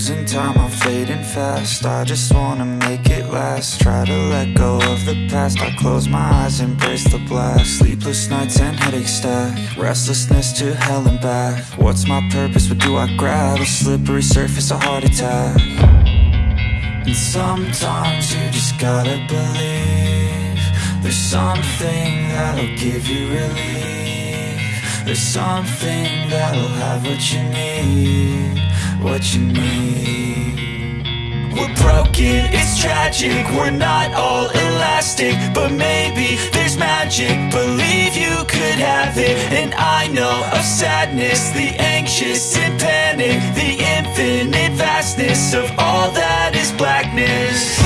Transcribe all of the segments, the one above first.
Losing time, I'm fading fast. I just wanna make it last. Try to let go of the past. I close my eyes, embrace the blast. Sleepless nights and headaches stack. Restlessness to hell and back. What's my purpose, what do I grab? A slippery surface, a heart attack. And sometimes you just gotta believe There's something that'll give you relief. There's something that'll have what you need What you need we're broken, it's tragic We're not all elastic But maybe there's magic. Believe you could have it And I know of sadness The anxious and panic The infinite vastness Of all that is blackness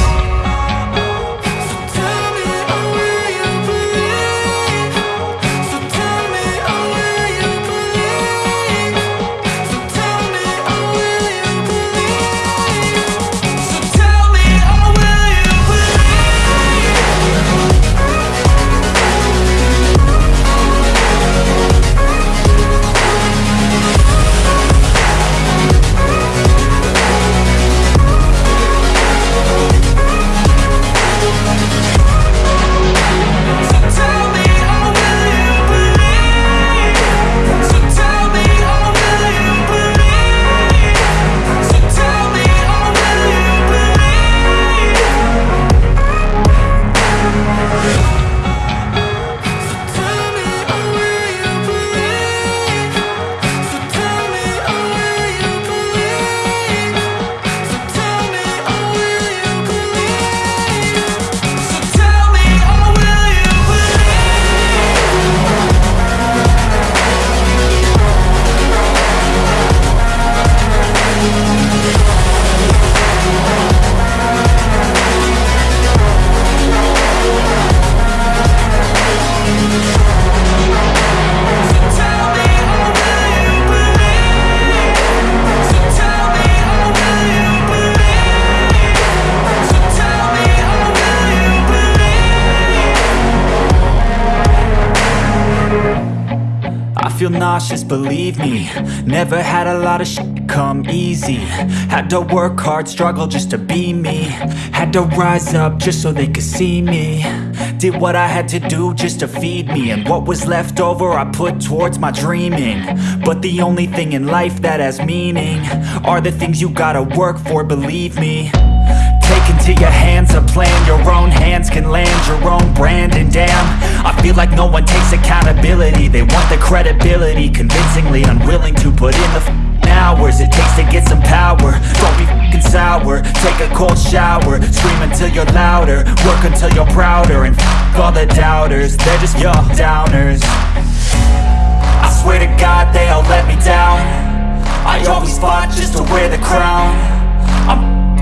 Nauseous, believe me. Never had a lot of shit come easy. Had to work hard, struggle just to be me. Had to rise up just so they could see me. Did what I had to do just to feed me. And what was left over I put towards my dreaming. But the only thing in life that has meaning Are the things you gotta work for, believe me into your hands a plan. Your own hands can land your own brand. And damn, I feel like no one takes accountability. They want the credibility Convincingly unwilling to put in the hours It takes to get some power. Don't be f***ing sour. Take a cold shower. Scream until you're louder. Work until you're prouder. And f*** all the doubters They're just your downers. I swear to God they all let me down. I always fought just to wear the crown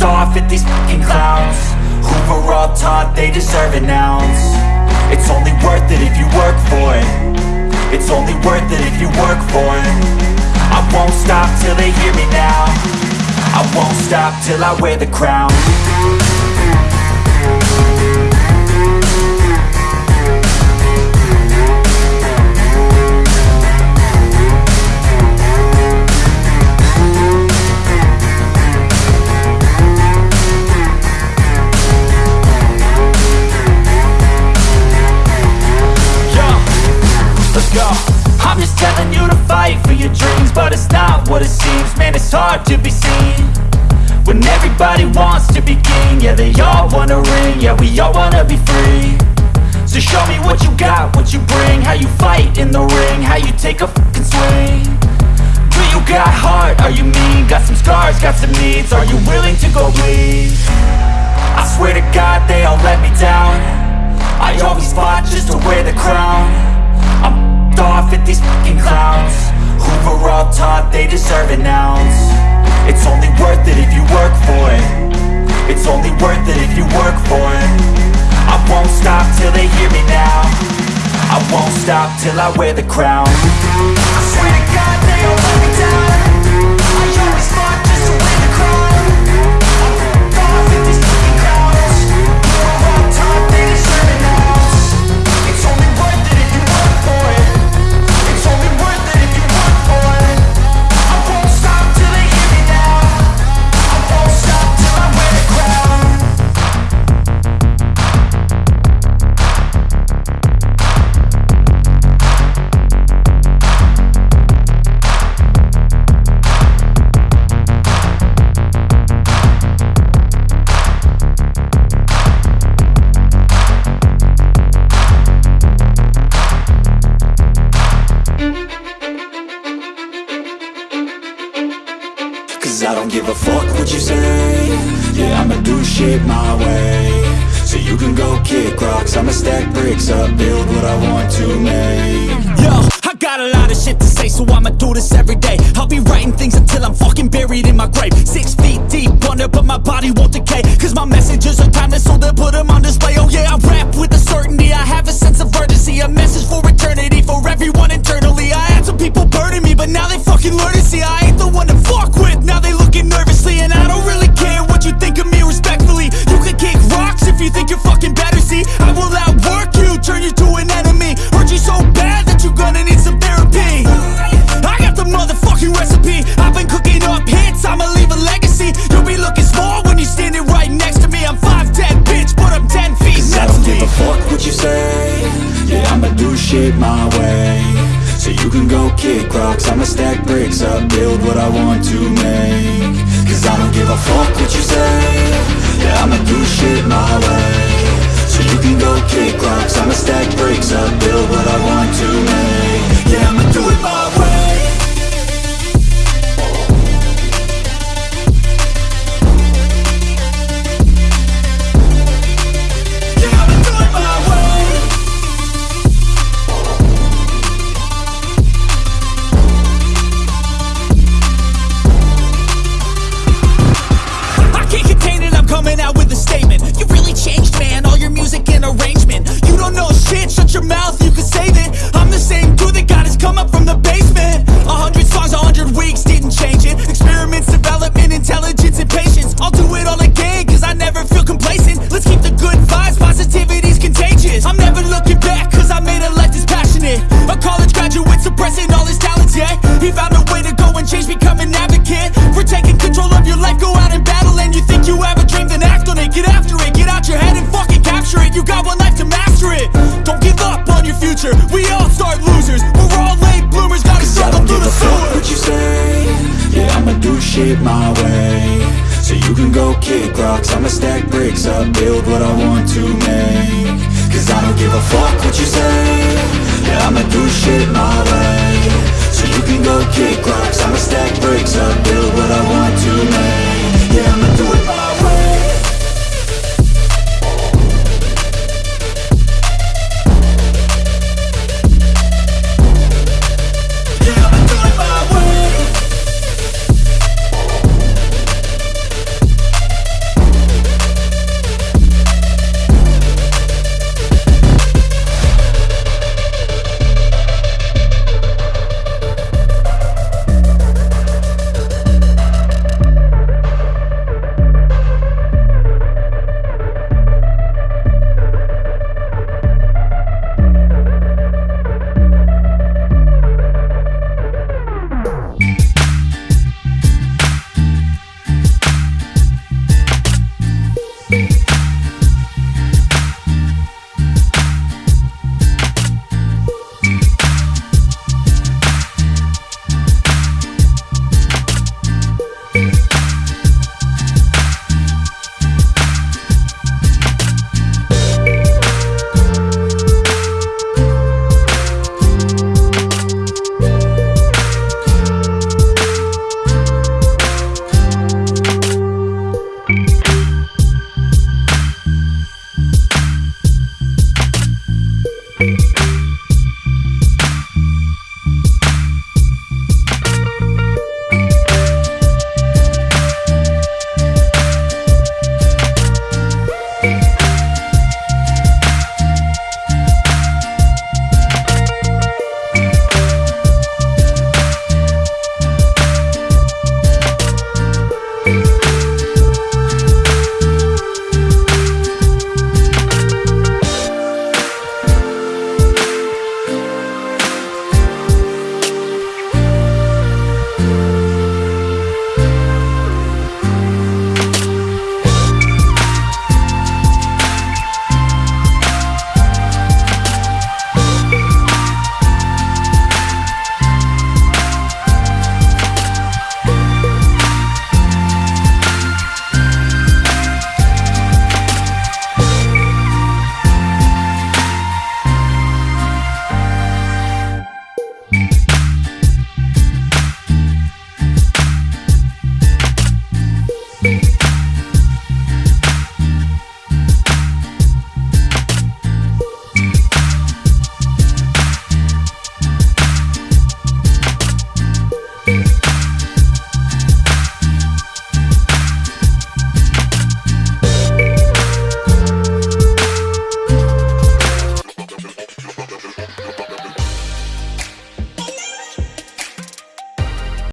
Off at these fucking clowns. Who were all taught they deserve an ounce. It's only worth it if you work for it. It's only worth it if you work for it. I won't stop till they hear me now. I won't stop till I wear the crown show me what you got, what you bring How you fight in the ring, how you take a fucking swing. Do you got heart, are you mean? Got some scars, got some needs. Are you willing to go bleed? I swear to God they all let me down. I always fought just to wear the crown. I'm off at these fucking clowns. Were all taught they deserve an ounce won't stop till I wear the crown. I swear to God they all let me down I'ma stack bricks up, build what I want to make Yo, I got a lot of shit to say, so I'ma do this every day. I'll be writing things until I'm fucking buried in my grave. Six feet deep under, but my body won't decay. Cause my messages are timeless, so they'll put them on display. Oh yeah, I rap with a certainty, I have a sense of urgency. A message for eternity, for everyone internally. I had some people burning me, but now they fucking learn to see I my way. So you can go kick rocks. I'ma stack bricks up, build what I want to make. Cause I don't give a fuck what you say. Yeah, I'ma do shit my way. So you can go kick rocks. I'ma stack bricks up, build what I want to make. Yeah, I'ma do it my future. We all start losers. We're all late bloomers, gotta Cause I struggle don't through give the a fuck sewer. what you say. Yeah, I'ma do shit my way. So you can go kick rocks. I'ma stack bricks up, build what I want to make. Cause I don't give a fuck what you say. Yeah, I'ma do shit my way